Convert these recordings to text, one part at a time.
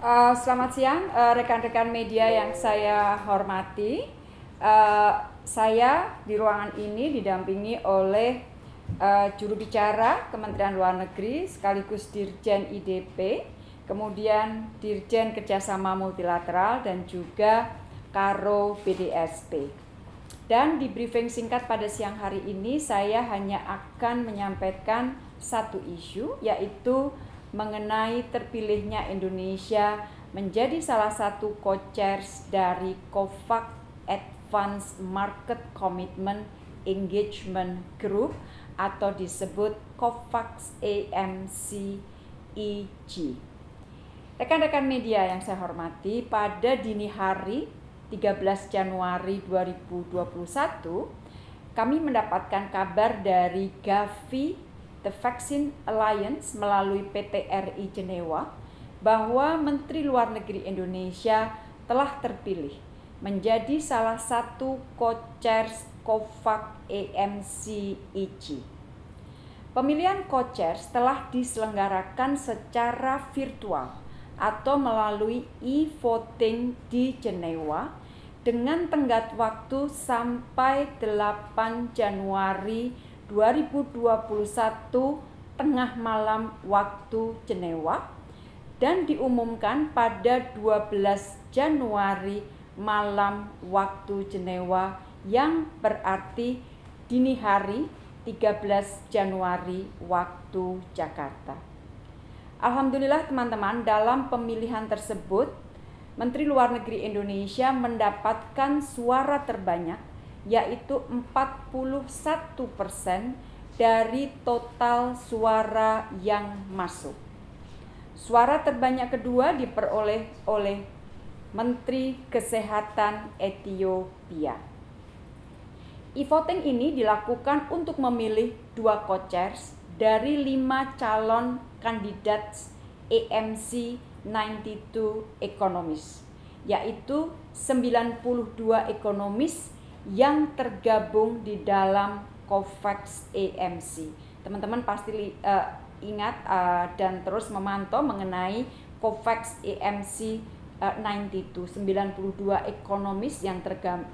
Uh, selamat siang uh, rekan-rekan uh, media yang saya hormati. Uh, saya di ruangan ini didampingi oleh uh, juru bicara Kementerian Luar Negeri sekaligus Dirjen IDP, kemudian Dirjen Kerjasama Multilateral dan juga Karo BDSP. Dan di briefing singkat pada siang hari ini saya hanya akan menyampaikan satu isu yaitu mengenai terpilihnya Indonesia menjadi salah satu co-chairs dari COVAX Advanced Market Commitment Engagement Group atau disebut COVAX AMC EG. Rekan-rekan media yang saya hormati, pada dini hari 13 Januari 2021 kami mendapatkan kabar dari Gavi The Vaccine Alliance melalui PT RI Jenewa bahwa Menteri Luar Negeri Indonesia telah terpilih menjadi salah satu co-chairs COVAX AMC ICI. Pemilihan co-chairs telah diselenggarakan secara virtual atau melalui e-voting di Jenewa dengan tenggat waktu sampai 8 Januari 2021 tengah malam waktu Jenewa dan diumumkan pada 12 Januari malam waktu Jenewa yang berarti dini hari 13 Januari waktu Jakarta. Alhamdulillah teman-teman dalam pemilihan tersebut Menteri Luar Negeri Indonesia mendapatkan suara terbanyak yaitu 41% dari total suara yang masuk. Suara terbanyak kedua diperoleh oleh Menteri Kesehatan Ethiopia. E-voting ini dilakukan untuk memilih dua co-chairs dari lima calon kandidat AMC 92 ekonomis, yaitu 92 ekonomis yang tergabung di dalam COVAX AMC. Teman-teman pasti uh, ingat uh, dan terus memantau mengenai COVAX AMC uh, 92 92 ekonomis yang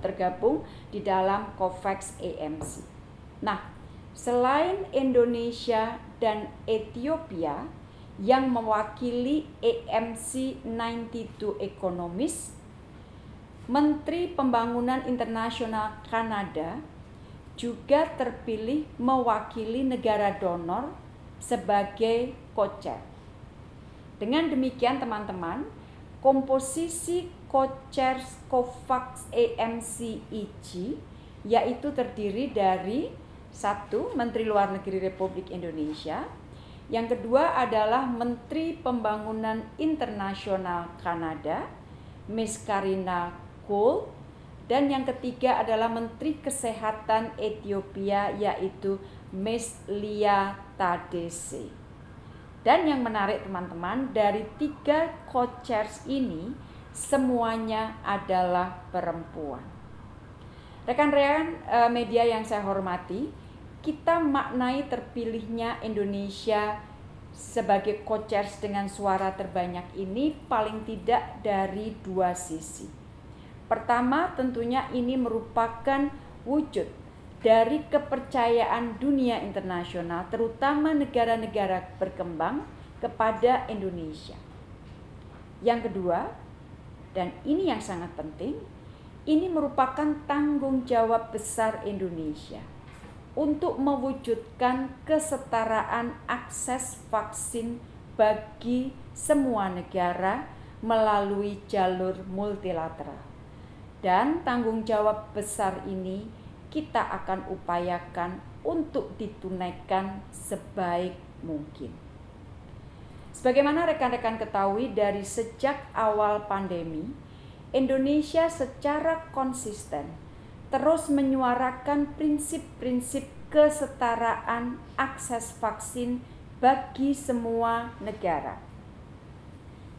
tergabung di dalam COVAX AMC. Nah, selain Indonesia dan Ethiopia yang mewakili AMC 92 ekonomis Menteri Pembangunan Internasional Kanada juga terpilih mewakili negara donor sebagai co-chair. Dengan demikian teman-teman, komposisi co-chairs COVAX AMC EG yaitu terdiri dari satu Menteri Luar Negeri Republik Indonesia, yang kedua adalah Menteri Pembangunan Internasional Kanada, Miss Karina Kool dan yang ketiga adalah Menteri Kesehatan Ethiopia yaitu Miss Lia Tadese. Dan yang menarik teman-teman dari tiga co-chairs ini semuanya adalah perempuan. Rekan-rekan eh, media yang saya hormati, kita maknai terpilihnya Indonesia sebagai co-chairs dengan suara terbanyak ini paling tidak dari dua sisi. Pertama, tentunya ini merupakan wujud dari kepercayaan dunia internasional, terutama negara-negara berkembang kepada Indonesia. Yang kedua, dan ini yang sangat penting, ini merupakan tanggung jawab besar Indonesia untuk mewujudkan kesetaraan akses vaksin bagi semua negara melalui jalur multilateral. Dan tanggung jawab besar ini kita akan upayakan untuk ditunaikan sebaik mungkin. Sebagaimana rekan-rekan ketahui dari sejak awal pandemi, Indonesia secara konsisten terus menyuarakan prinsip-prinsip kesetaraan akses vaksin bagi semua negara.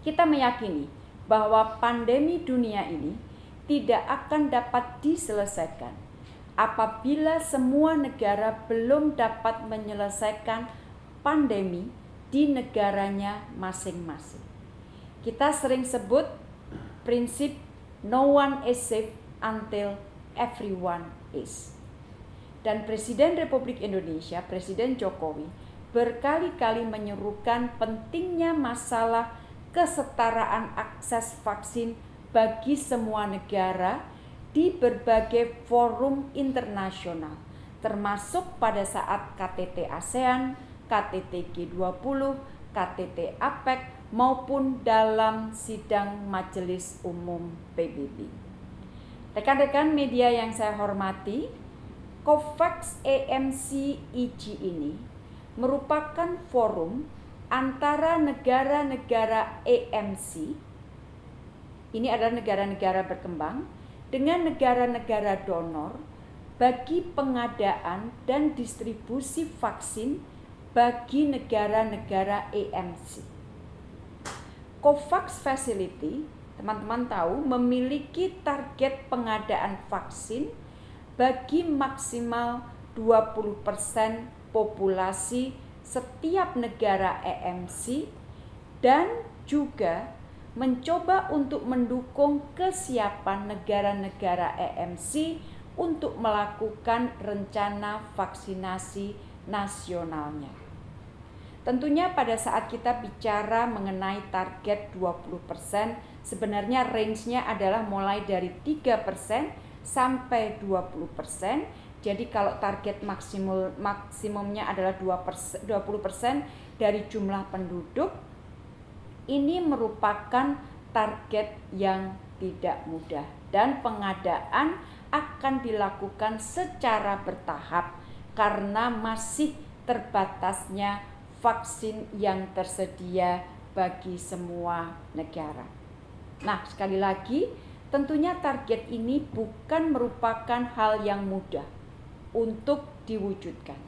Kita meyakini bahwa pandemi dunia ini tidak akan dapat diselesaikan apabila semua negara belum dapat menyelesaikan pandemi di negaranya masing-masing. Kita sering sebut prinsip no one is safe until everyone is. Dan Presiden Republik Indonesia, Presiden Jokowi, berkali-kali menyerukan pentingnya masalah kesetaraan akses vaksin bagi semua negara di berbagai forum internasional, termasuk pada saat KTT ASEAN, KTT G20, KTT APEC, maupun dalam sidang Majelis Umum PBB. Rekan-rekan media yang saya hormati, COVAX AMC EG ini merupakan forum antara negara-negara AMC, ini adalah negara-negara berkembang, dengan negara-negara donor bagi pengadaan dan distribusi vaksin bagi negara-negara AMC. COVAX Facility, teman-teman tahu, memiliki target pengadaan vaksin bagi maksimal 20% populasi setiap negara EMC dan juga mencoba untuk mendukung kesiapan negara-negara EMC untuk melakukan rencana vaksinasi nasionalnya. Tentunya pada saat kita bicara mengenai target 20%, sebenarnya range-nya adalah mulai dari 3% sampai 20%. Jadi kalau target maksimum maksimumnya adalah 2%, 20% dari jumlah penduduk, ini merupakan target yang tidak mudah dan pengadaan akan dilakukan secara bertahap karena masih terbatasnya vaksin yang tersedia bagi semua negara. Nah, sekali lagi, tentunya target ini bukan merupakan hal yang mudah untuk diwujudkan,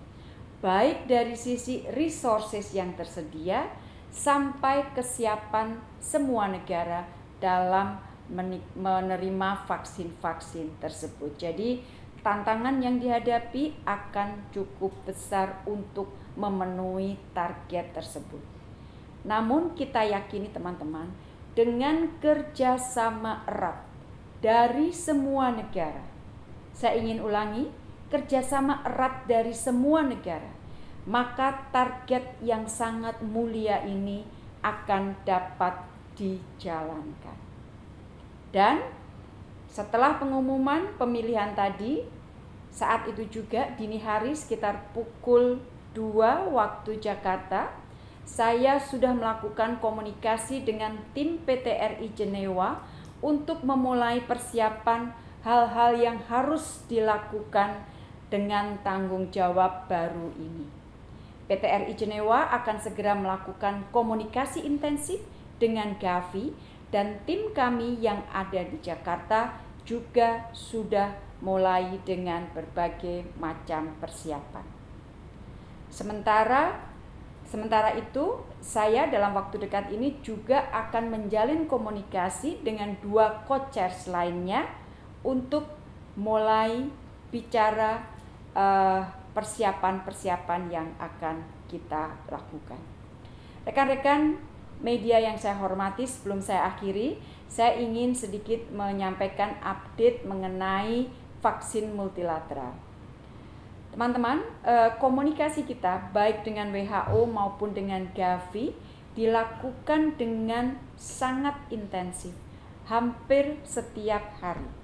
baik dari sisi resources yang tersedia sampai kesiapan semua negara dalam menerima vaksin-vaksin tersebut. Jadi, tantangan yang dihadapi akan cukup besar untuk memenuhi target tersebut. Namun kita yakini teman-teman, dengan kerjasama erat dari semua negara, saya ingin ulangi, kerjasama erat dari semua negara, maka target yang sangat mulia ini akan dapat dijalankan. Dan setelah pengumuman pemilihan tadi, saat itu juga dini hari sekitar pukul 2 waktu Jakarta, saya sudah melakukan komunikasi dengan tim PTRI Jenewa untuk memulai persiapan hal-hal yang harus dilakukan dengan tanggung jawab baru ini. PTRI Jenewa akan segera melakukan komunikasi intensif dengan Gavi dan tim kami yang ada di Jakarta juga sudah mulai dengan berbagai macam persiapan. Sementara sementara itu saya dalam waktu dekat ini juga akan menjalin komunikasi dengan dua coaches lainnya untuk mulai bicara eh, persiapan-persiapan yang akan kita lakukan. Rekan-rekan media yang saya hormati, sebelum saya akhiri, saya ingin sedikit menyampaikan update mengenai vaksin multilateral. Teman-teman, eh, komunikasi kita baik dengan WHO maupun dengan Gavi dilakukan dengan sangat intensif, hampir setiap hari.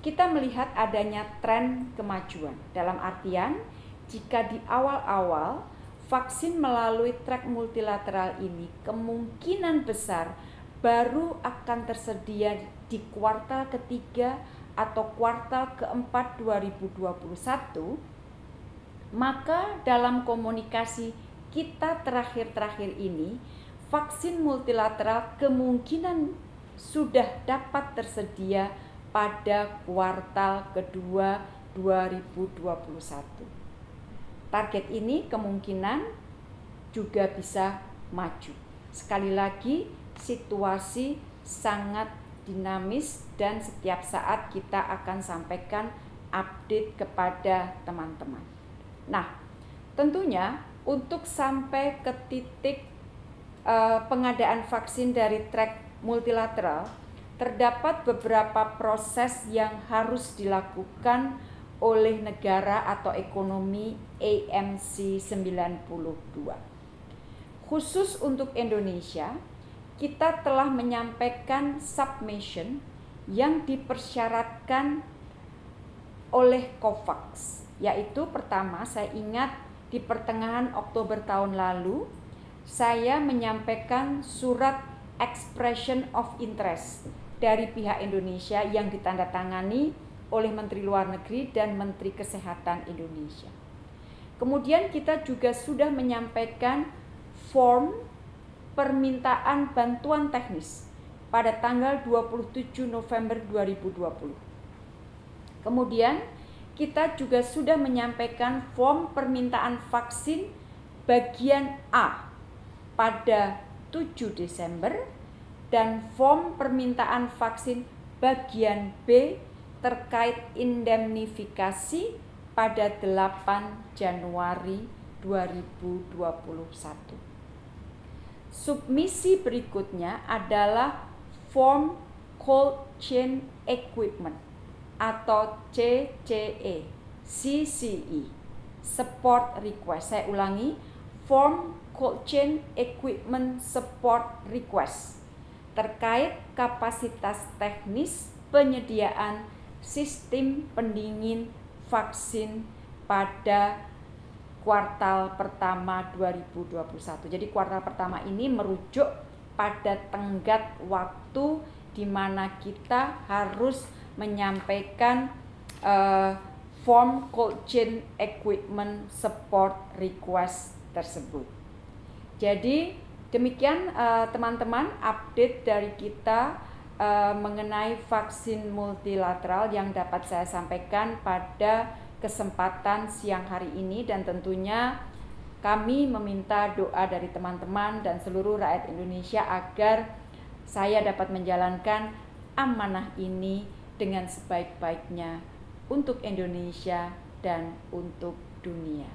Kita melihat adanya tren kemajuan, dalam artian jika di awal-awal vaksin melalui track multilateral ini kemungkinan besar baru akan tersedia di kuartal ketiga atau kuartal keempat 2021 maka dalam komunikasi kita terakhir-terakhir ini, vaksin multilateral kemungkinan sudah dapat tersedia pada kuartal kedua 2021. Target ini kemungkinan juga bisa maju. Sekali lagi, situasi sangat dinamis dan setiap saat kita akan sampaikan update kepada teman-teman. Nah, tentunya untuk sampai ke titik uh, pengadaan vaksin dari track multilateral, terdapat beberapa proses yang harus dilakukan oleh negara atau ekonomi AMC 92. Khusus untuk Indonesia, kita telah menyampaikan submission yang dipersyaratkan oleh COVAX, yaitu pertama saya ingat di pertengahan Oktober tahun lalu saya menyampaikan surat expression of interest dari pihak Indonesia yang ditandatangani oleh Menteri Luar Negeri dan Menteri Kesehatan Indonesia. Kemudian kita juga sudah menyampaikan form permintaan bantuan teknis pada tanggal 27 November 2020. Kemudian kita juga sudah menyampaikan form permintaan vaksin bagian A pada 7 Desember dan form permintaan vaksin bagian B terkait indemnifikasi pada 8 Januari 2021. Submisi berikutnya adalah form cold chain equipment atau CCE, CCE, support request. Saya ulangi, form cold chain equipment support request terkait kapasitas teknis penyediaan sistem pendingin vaksin pada kuartal pertama 2021. Jadi kuartal pertama ini merujuk pada tenggat waktu di mana kita harus menyampaikan uh, form cold chain equipment support request tersebut. Jadi demikian eh, teman-teman uh, update dari kita uh, mengenai vaksin multilateral yang dapat saya sampaikan pada kesempatan siang hari ini dan tentunya kami meminta doa dari teman-teman dan seluruh rakyat Indonesia agar saya dapat menjalankan amanah ini dengan sebaik-baiknya untuk Indonesia dan untuk dunia.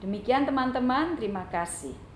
Demikian teman-teman, terima kasih.